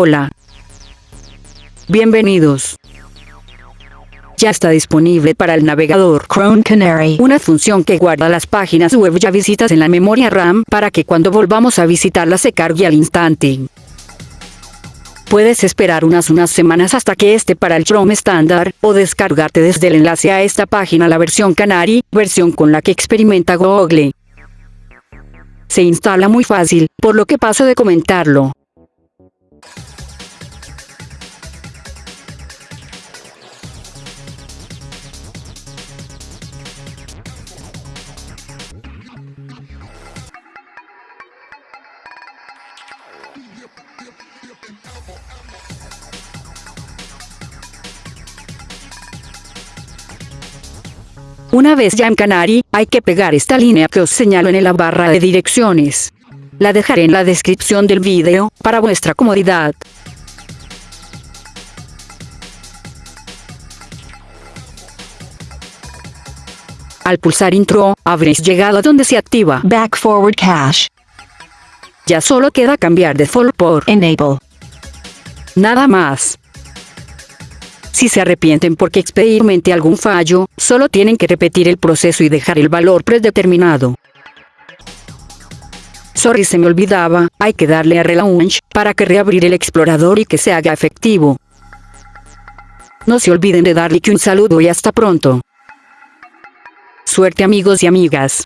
Hola. Bienvenidos. Ya está disponible para el navegador Chrome Canary. una función que guarda las páginas web ya visitas en la memoria RAM para que cuando volvamos a visitarla se cargue al instante. Puedes esperar unas unas semanas hasta que esté para el Chrome estándar, o descargarte desde el enlace a esta página la versión Canary, versión con la que experimenta Google. Se instala muy fácil, por lo que paso de comentarlo. Una vez ya en Canary, hay que pegar esta línea que os señalo en la barra de direcciones. La dejaré en la descripción del vídeo, para vuestra comodidad. Al pulsar intro, habréis llegado a donde se activa. Back forward cache. Ya solo queda cambiar default por Enable. nada más. Si se arrepienten porque experimente algún fallo, solo tienen que repetir el proceso y dejar el valor predeterminado. Sorry se me olvidaba, hay que darle a relaunch para que reabrir el explorador y que se haga efectivo. No se olviden de darle que un saludo y hasta pronto. Suerte amigos y amigas.